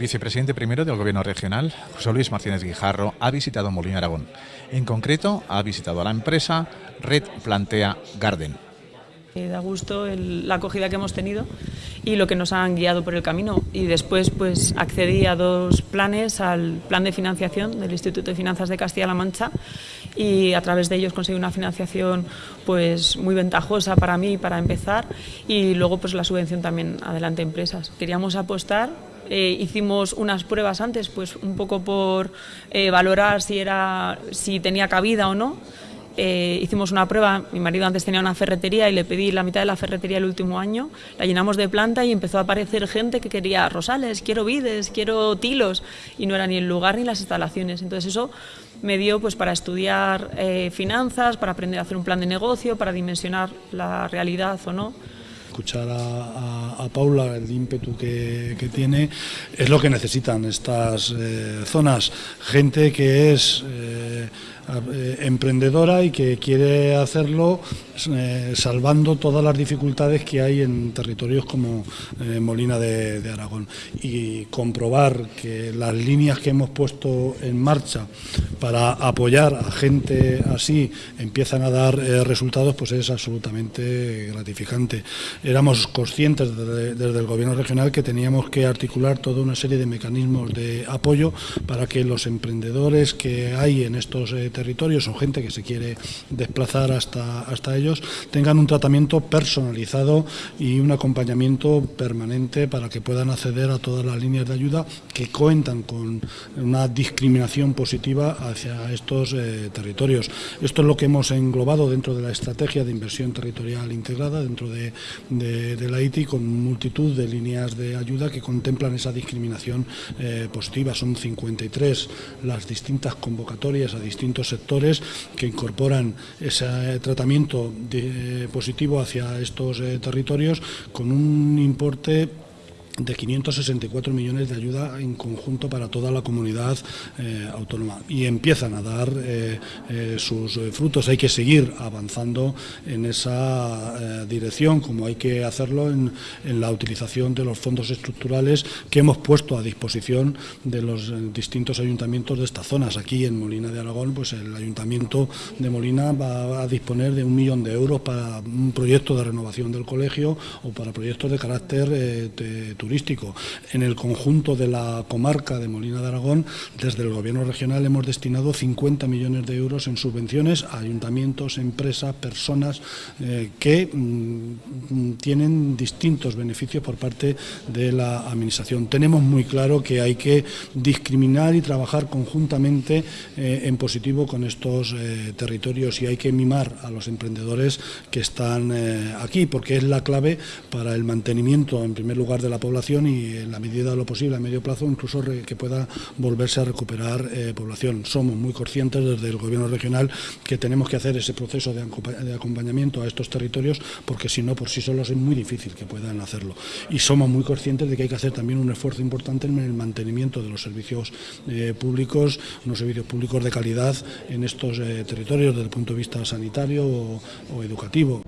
vicepresidente primero del Gobierno regional, José Luis Martínez Guijarro, ha visitado Molina Aragón. En concreto, ha visitado a la empresa Red Plantea Garden. Eh, da gusto la acogida que hemos tenido y lo que nos han guiado por el camino. Y después pues accedí a dos planes, al plan de financiación del Instituto de Finanzas de Castilla-La Mancha y a través de ellos conseguí una financiación pues muy ventajosa para mí para empezar y luego pues la subvención también adelante empresas. Queríamos apostar eh, hicimos unas pruebas antes, pues un poco por eh, valorar si, era, si tenía cabida o no. Eh, hicimos una prueba, mi marido antes tenía una ferretería y le pedí la mitad de la ferretería el último año, la llenamos de planta y empezó a aparecer gente que quería rosales, quiero vides, quiero tilos y no era ni el lugar ni las instalaciones. Entonces eso me dio pues para estudiar finanzas, para aprender a hacer un plan de negocio, para dimensionar la realidad o no escuchar a, Paula, el ímpetu que, tiene, es lo que necesitan estas eh, zonas. Gente que es eh, eh, emprendedora y que quiere hacerlo salvando todas las dificultades que hay en territorios como Molina de, Aragón y comprobar que las líneas que hemos puesto en marcha para apoyar a gente así empiezan a dar resultados pues es absolutamente gratificante. Éramos conscientes desde, el gobierno regional que teníamos que articular toda una serie de mecanismos de apoyo para que los emprendedores que hay en estos territorios territorios o gente que se quiere desplazar hasta, hasta ellos tengan un tratamiento personalizado y un acompañamiento permanente para que puedan acceder a todas las líneas de ayuda que cuentan con una discriminación positiva hacia estos eh, territorios. Esto es lo que hemos englobado dentro de la estrategia de inversión territorial integrada dentro de, de, la ITI con multitud de líneas de ayuda que contemplan esa discriminación eh, positiva. Son 53 las distintas convocatorias a distintos sectores que incorporan ese tratamiento positivo hacia estos eh, territorios con un importe de 564 millones de ayuda en conjunto para toda la comunidad eh, autónoma y empiezan a dar eh, eh, sus frutos. Hay que seguir avanzando en esa dirección, como hay que hacerlo en, la utilización de los fondos estructurales que hemos puesto a disposición de los distintos ayuntamientos de estas zonas. Aquí en Molina de Aragón, pues el ayuntamiento de Molina va a disponer de un millón de euros para un proyecto de renovación del colegio o para proyectos de carácter turístico. En el conjunto de la comarca de Molina de Aragón, desde el Gobierno regional hemos destinado 50 millones de euros en subvenciones a ayuntamientos, empresas, personas eh, que mm, tienen distintos beneficios por parte de la Administración. Tenemos muy claro que hay que discriminar y trabajar conjuntamente eh, en positivo con estos eh, territorios y hay que mimar a los emprendedores que están aquí, porque es la clave para el mantenimiento, en primer lugar, de la población y en la medida de lo posible a medio plazo incluso que pueda volverse a recuperar eh, población. Somos muy conscientes desde el Gobierno regional que tenemos que hacer ese proceso de, acompañamiento a estos territorios porque si no por sí solos es muy difícil que puedan hacerlo. Y somos muy conscientes de que hay que hacer también un esfuerzo importante en el mantenimiento de los servicios eh, públicos, unos servicios públicos de calidad en estos eh, territorios desde el punto de vista sanitario o educativo.